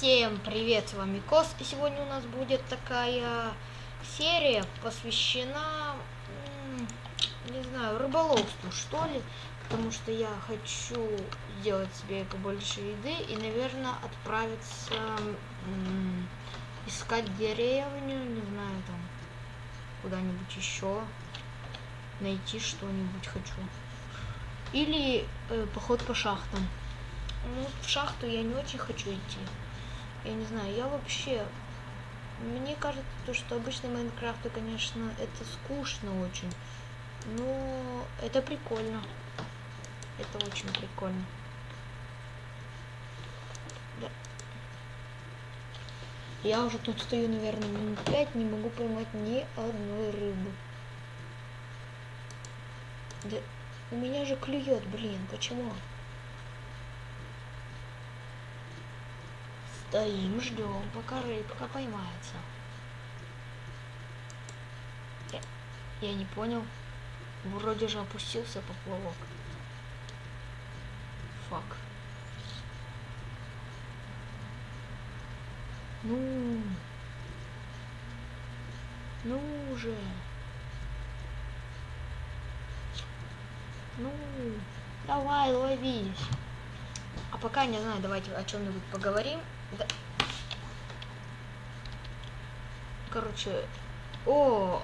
Всем привет, с вами Кос, и сегодня у нас будет такая серия, посвящена, не знаю, рыболовству, что ли, потому что я хочу сделать себе побольше еды и, наверное, отправиться искать деревню, не знаю, там, куда-нибудь еще, найти что-нибудь хочу. Или э, поход по шахтам. Ну, в шахту я не очень хочу идти. Я не знаю, я вообще... Мне кажется, то, что обычно Майнкрафты, конечно, это скучно очень. Но это прикольно. Это очень прикольно. Да. Я уже тут стою, наверное, минут пять, не могу поймать ни одной рыбы. Да у меня же клюет, блин, почему? Стоим, ждем, пока рыбка поймается. Я, не понял. Вроде же опустился поплавок. Фак. Ну. Ну уже. Ну, давай, ловись. А пока, не знаю, давайте о чем-нибудь поговорим. Да. Короче, о,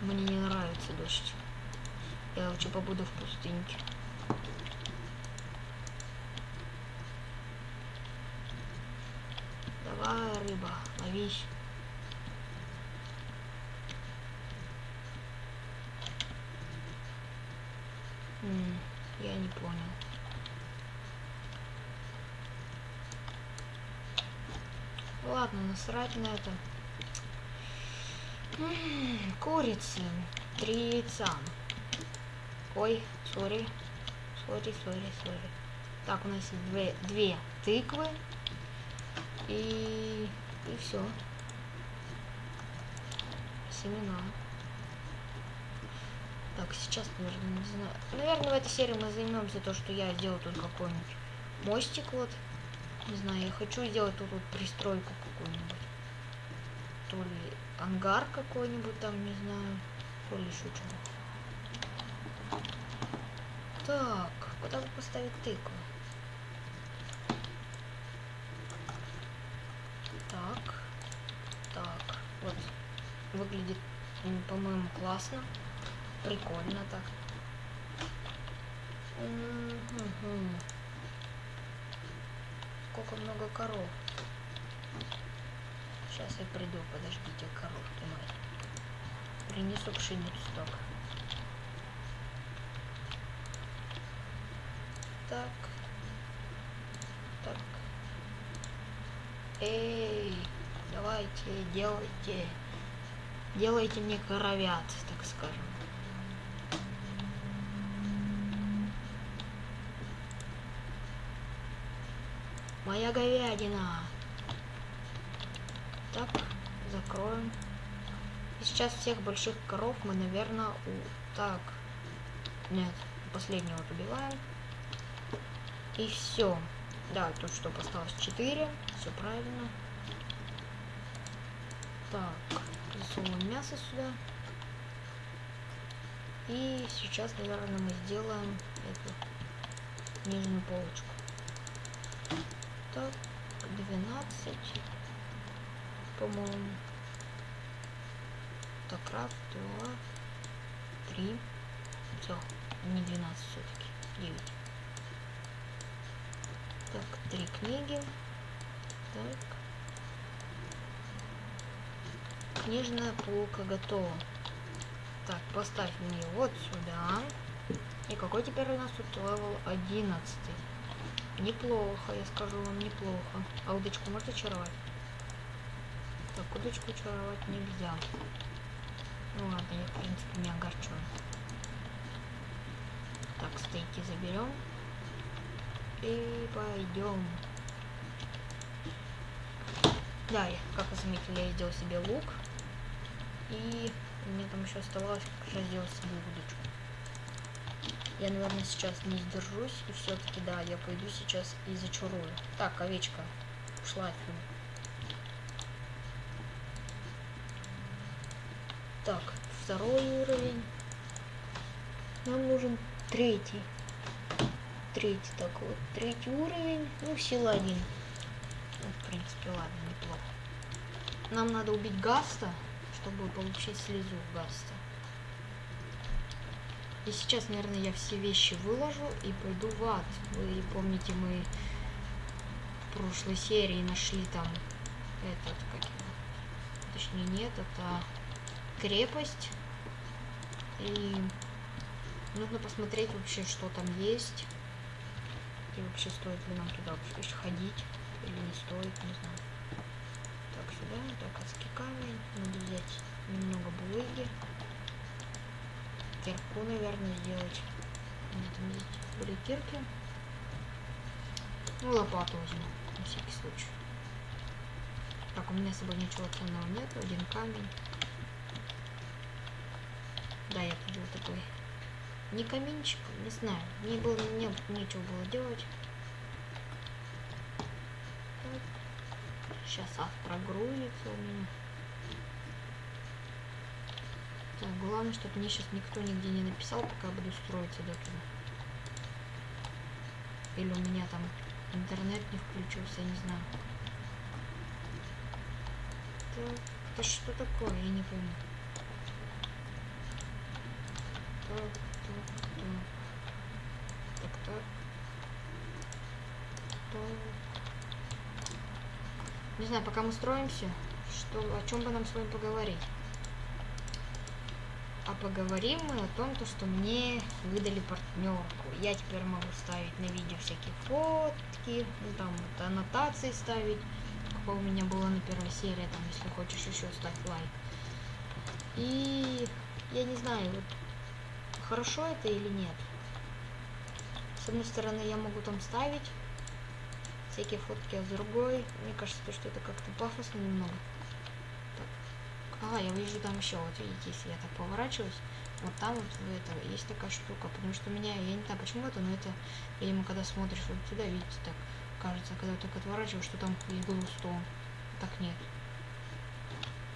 мне не нравится дождь. Я лучше побуду в пустыньке. Давай, рыба, ловись. Я не понял. Ладно, насрать на это. курицы. Три яйца. Ой, sorry. Sorry, sorry, sorry. Так, у нас есть две, две тыквы. И, и все. Семена. Так, сейчас, наверное, не знаю. Наверное, в этой серии мы займемся то, что я сделал тут какой-нибудь мостик вот. Не знаю, я хочу сделать тут вот пристройку какую-нибудь. То ли ангар какой-нибудь там, не знаю. То ли еще что Так, куда бы поставить тыкву? Так. Так. Вот. Выглядит, по-моему, классно. Прикольно так. Сколько много коров. Сейчас я приду, подождите, коровки мои. Принесу пшеницу только. Так. Так. Эй, давайте, делайте. Делайте мне коровят, так скажем. Моя говядина. Так, закроем. И сейчас всех больших коров мы, наверное, у... Так. Нет, последнего вот убиваем. И все. Да, тут что, осталось 4. Все правильно. Так, засовываем мясо сюда. И сейчас, наверное, мы сделаем эту нижнюю полочку так, 12, по-моему. Так, раз, два, три. Все, не 12 все-таки, 9. Так, три книги. Так. Книжная полка готова. Так, поставь мне вот сюда. И какой теперь у нас тут level 11? Неплохо, я скажу вам, неплохо. А удочку можно чаровать? Удочку чаровать нельзя. Ну ладно, я в принципе не огорчен. Так, стейки заберем. И пойдем. Да, как вы заметили, я сделал себе лук. И мне там еще оставалось как раз сделать себе удочку. Я, наверное, сейчас не сдержусь. И все-таки, да, я пойду сейчас и зачарую. Так, овечка. Ушла отсюда. Так, второй уровень. Нам нужен третий. Третий, так вот, третий уровень. Ну, сила один. Ну, в принципе, ладно, неплохо. Нам надо убить Гаста, чтобы получить слезу Гаста. И сейчас, наверное, я все вещи выложу и пойду в ад. Вы помните, мы в прошлой серии нашли там этот, как его, точнее нет, это крепость. И нужно посмотреть вообще, что там есть. И вообще стоит ли нам туда вообще ходить или не стоит, не знаю. Так, сюда, так, адский камень. Надо взять немного булыги. Кирку, наверное, сделать. Надо там есть были кирки. Ну, лопату возьму, на всякий случай. Так, у меня с собой ничего ценного нет. Один камень. Да, я купил такой. Не каминчик, не знаю. Не было, не, нечего было делать. Сейчас прогрузится у меня. Так, главное, чтобы мне сейчас никто нигде не написал, пока я буду строиться до туда. Или у меня там интернет не включился, я не знаю. Так, это что такое? Я не помню. Так, так. Не знаю, пока мы строимся, что, о чем бы нам с вами поговорить. А поговорим мы о том, то, что мне выдали партнерку. Я теперь могу ставить на видео всякие фотки, ну, там вот, аннотации ставить, как у меня было на первой серии, там, если хочешь еще ставь лайк. И я не знаю, вот хорошо это или нет. С одной стороны, я могу там ставить всякие фотки, а с другой, мне кажется, то, что это как-то пафосно немного. Ага, я вижу там еще, вот видите, если я так поворачиваюсь, вот там вот это есть такая штука, потому что у меня, я не знаю почему это, но это, видимо, когда смотришь вот сюда, видите, так кажется, когда так отворачиваешь, что там есть глустон. Так нет.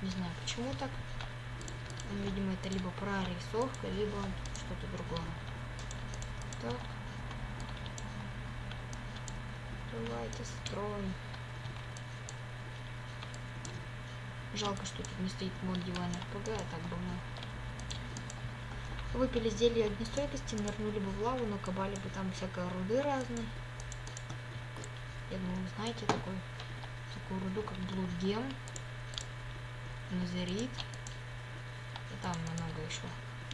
Не знаю, почему так. Видимо, это либо прорисовка, либо что-то другое. Так. Давайте строим. Жалко, что тут не стоит мод диван РПГ, а так мы выпили зелье огнестойкости, нырнули бы в лаву, но кабали бы там всякой руды разной. Я думаю, вы знаете такой, такую руду, как блудгем, назерит, и там много еще.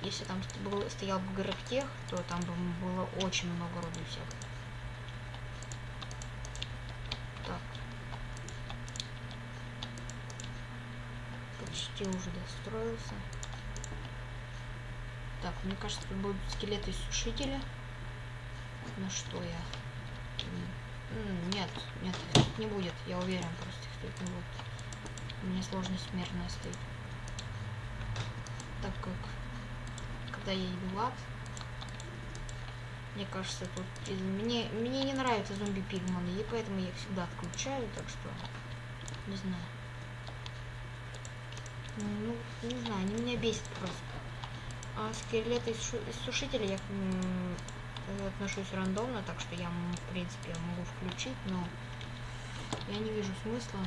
Если там был, стоял бы горохтех, то там бы было очень много руды всякой. почти уже достроился. Так, мне кажется, тут будут скелеты сушителя. На что я? Нет, нет, их не будет. Я уверен, просто их тут не будет. Меня сложность смертная стоит. Так как, когда я ад, мне кажется, тут мне, мне не нравятся зомби-пигманы, и поэтому я их всегда отключаю, так что не знаю. Ну, не знаю, они меня бесят просто. А скелеты из, из сушителя я отношусь рандомно, так что я, в принципе, могу включить, но я не вижу смысла.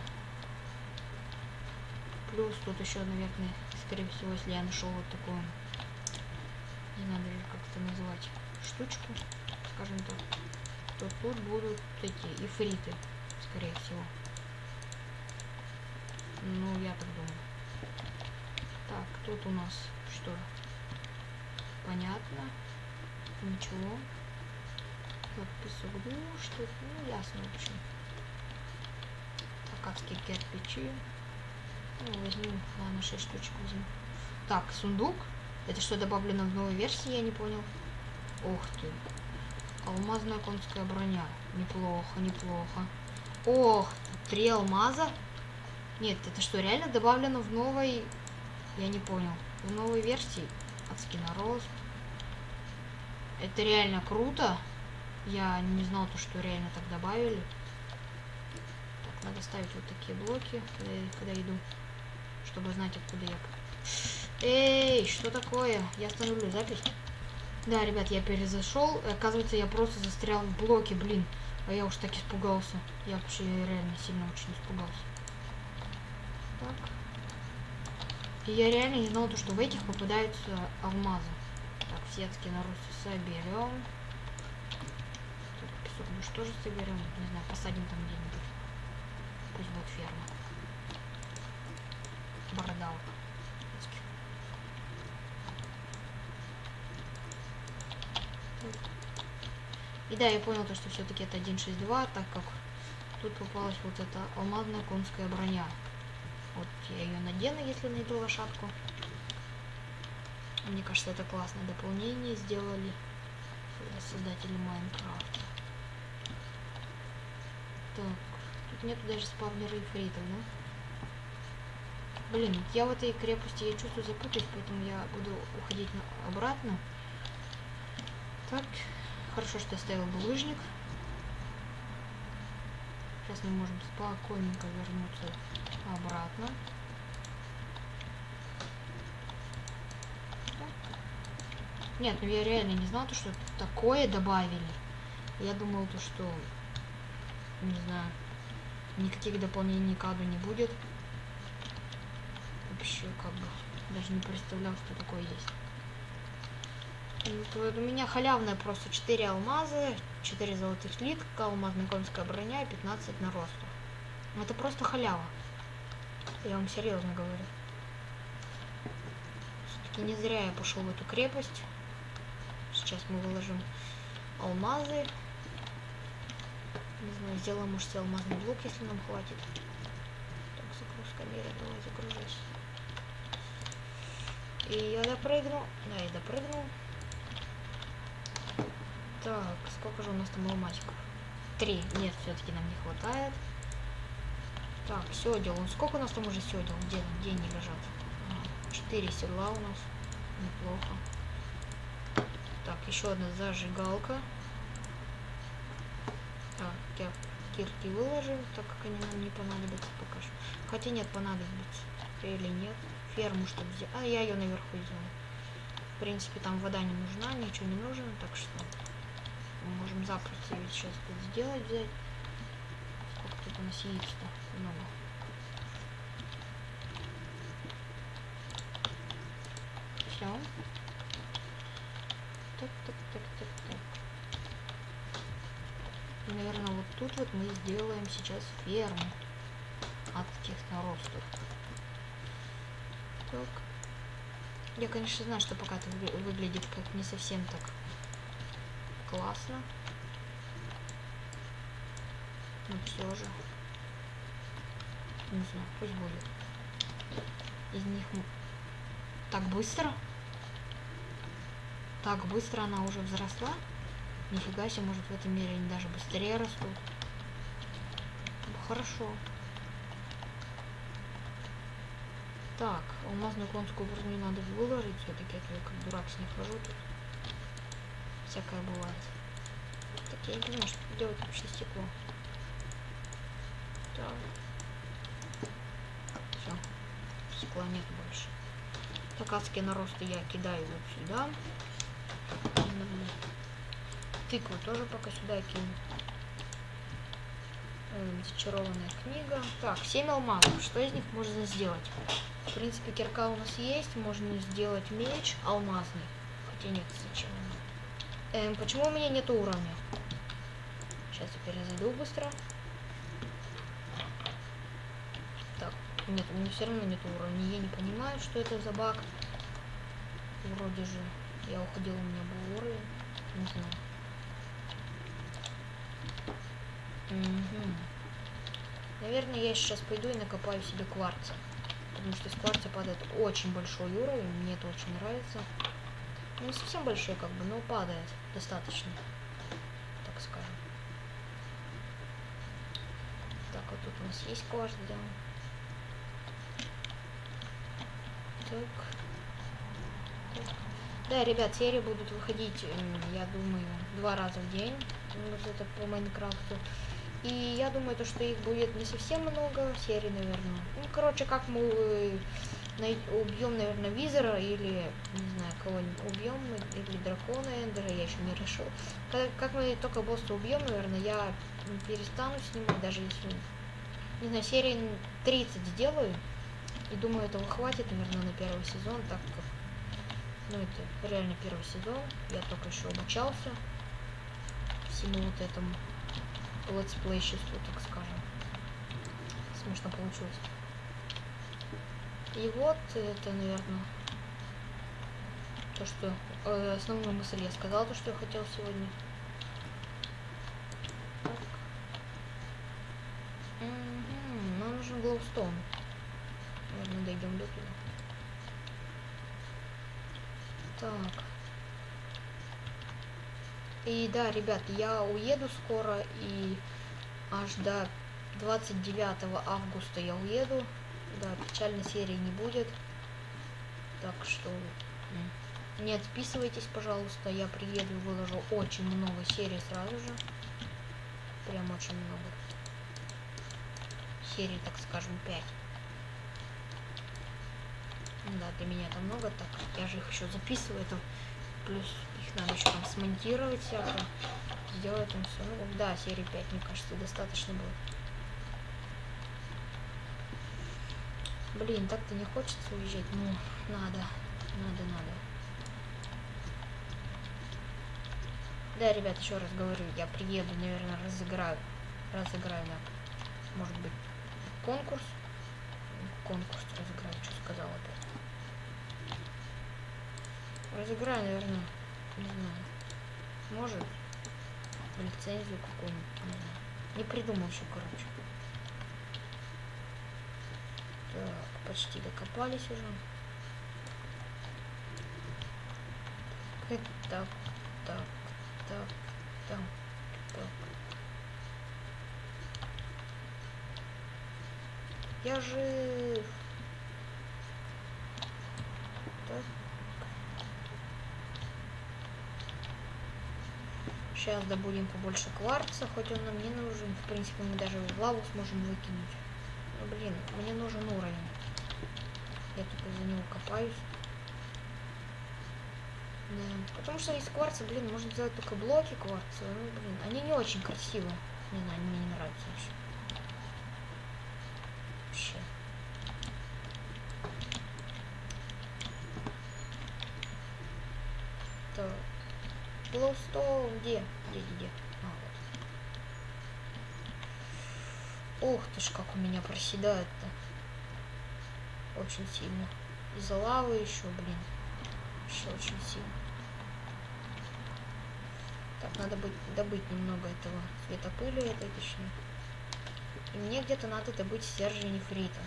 Плюс тут еще, наверное, скорее всего, если я нашел вот такую, не знаю даже как это назвать, штучку, скажем так, то тут будут эти ифриты, скорее всего. Ну, я так думаю. Так, тут у нас что? Понятно. Ничего. Так, песок ну что ну ясно в общем. Акадские кирпичи. Ну, возьму, ладно, 6 штучек возьму. Так, сундук. Это что, добавлено в новой версии, я не понял. Ух ты. Алмазная конская броня. Неплохо, неплохо. Ох, три алмаза. Нет, это что, реально добавлено в новой я не понял. В новой версии адский нарост. Это реально круто. Я не знал то, что реально так добавили. Так, надо ставить вот такие блоки, когда я, когда иду, чтобы знать, откуда я. Эй, что такое? Я остановлю запись. Да, ребят, я перезашел. Оказывается, я просто застрял в блоке, блин. А я уж так испугался. Я вообще реально сильно очень испугался. Так. И я реально не знал, то, что в этих попадаются алмазы. Так, сетки на русу соберем. Песок мы что же соберем? Не знаю, посадим там где-нибудь. Пусть будет ферма. Бородалка. И да, я понял то, что все-таки это 1.6.2, так как тут попалась вот эта алмазная конская броня. Вот я ее надену, если найду лошадку. Мне кажется, это классное дополнение сделали создатели Майнкрафта. Так, тут нету даже спавнера ифритов, да? Блин, я в этой крепости, я чувствую запутаюсь, поэтому я буду уходить обратно. Так, хорошо, что я ставил булыжник. Сейчас мы можем спокойненько вернуться обратно. Нет, ну я реально не знал, то, что такое добавили. Я думал, то, что, не знаю, никаких дополнений к аду не будет. Вообще, как бы, даже не представлял, что такое есть. У меня халявная просто 4 алмаза, 4 золотых слитка, алмазная конская броня и 15 на росту. Это просто халява. Я вам серьезно говорю. Все-таки не зря я пошел в эту крепость. Сейчас мы выложим алмазы. Не знаю, сделаем, может, себе алмазный блок, если нам хватит. Так, загрузка мира, давай загружайся. И я допрыгну. Да, я допрыгнул. Так, сколько же у нас там алмазиков? Три. Нет, все-таки нам не хватает. Так, седел. Сколько у нас там уже седел? Где, где они лежат? Четыре седла у нас. Неплохо. Так, еще одна зажигалка. Так, я кирки выложим, так как они нам не понадобятся пока что. Хотя нет, понадобится. Или нет. Ферму, чтобы взять. А, я ее наверху сделал. В принципе, там вода не нужна, ничего не нужно, так что мы можем запросто ведь сейчас тут сделать, взять. Сколько тут у нас яиц-то? Много. Все. Так, так, так, так, так. И, наверное, вот тут вот мы сделаем сейчас ферму от этих наростов. Так. Я, конечно, знаю, что пока это выглядит как не совсем так классно. Но все же. Не знаю, пусть будет. Из них так быстро? Так быстро она уже взросла? Нифига себе, может в этом мире они даже быстрее растут. Хорошо. Так, алмазную конскую броню надо выложить все-таки, я как дурак с них хожу тут всякое бывает. Так, я не понимаю, что делать вообще стекло. Так. Все. Стекла нет больше. Так, адские наросты я кидаю вот сюда. Тыкву тоже пока сюда кину. Зачарованная книга. Так, 7 алмазов. Что из них можно сделать? В принципе, кирка у нас есть. Можно сделать меч алмазный. Хотя нет, зачем? Эм, почему у меня нет уровня? Сейчас я перезайду быстро. Так, нет, у меня все равно нет уровня. Я не понимаю, что это за баг. Вроде же я уходил, у меня был уровень. Не знаю. Угу. Наверное, я сейчас пойду и накопаю себе кварца. Потому что из кварца падает очень большой уровень. Мне это очень нравится. Не совсем большой, как бы, но падает достаточно, так скажем. Так, вот тут у нас есть да. Так. так. Да, ребят, серии будут выходить, я думаю, два раза в день. Вот это по Майнкрафту. И я думаю, то, что их будет не совсем много серий, наверное. Ну, короче, как мы убьем, наверное, Визера или, не знаю, кого-нибудь убьем, или дракона Эндера, я еще не решил. Как, как мы только босса убьем, наверное, я перестану снимать, даже если, не знаю, серии 30 сделаю. И думаю, этого хватит, наверное, на первый сезон, так как, ну, это реально первый сезон. Я только еще обучался всему вот этому летсплейществу, так скажем. Смешно получилось. И вот это, наверное, то, что э, основную мысль я сказал, то, что я хотел сегодня. Так. Угу, нам нужен глоустоун. Наверное, дойдем до туда. Так. И да, ребят, я уеду скоро, и аж до 29 августа я уеду. Да, печальной серии не будет. Так что не отписывайтесь, пожалуйста. Я приеду и выложу очень много серий сразу же. Прям очень много. Серий, так скажем, 5. Да, для меня это много, так я же их еще записываю. Это плюс их надо еще там смонтировать всяко. Сделать там все. Ну да, серии 5, мне кажется, достаточно будет. Блин, так-то не хочется уезжать. Ну, надо. Надо, надо. Да, ребят, еще раз говорю, я приеду, наверное, разыграю. Разыграю, да. Может быть, конкурс. Конкурс разыграю, что сказал опять. Разыграю, наверное, не знаю. Может, лицензию какую-нибудь, не знаю. Не придумал еще, короче. Так, почти докопались уже. Так, так, так, так, так. Я жив. Так. Сейчас добудем побольше кварца, хоть он нам не нужен. В принципе, мы даже в лаву сможем выкинуть. Блин, мне нужен уровень. Я только за него копаюсь. Да. Потому что из кварца, блин, можно сделать только блоки кварца. Ну, блин, они не очень красивые. Не знаю, мне не нравятся вообще. Вообще. Так. Глоустоун где? Где, где, где? Ух ты ж, как у меня проседает-то. Очень сильно. Из-за лавы еще, блин. Еще очень сильно. Так, надо быть, добыть немного этого светопыли этой, точнее. И мне где-то надо добыть стержень нефрита.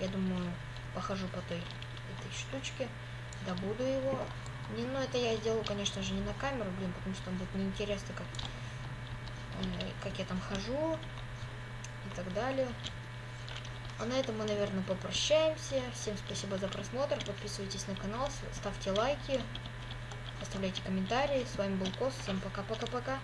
Я думаю, похожу по той этой штучке, добуду его. Не, ну это я сделаю, конечно же, не на камеру, блин, потому что будет неинтересно, как, э, как я там хожу и так далее. А на этом мы, наверное, попрощаемся. Всем спасибо за просмотр. Подписывайтесь на канал, ставьте лайки, оставляйте комментарии. С вами был Кос. Всем пока-пока-пока.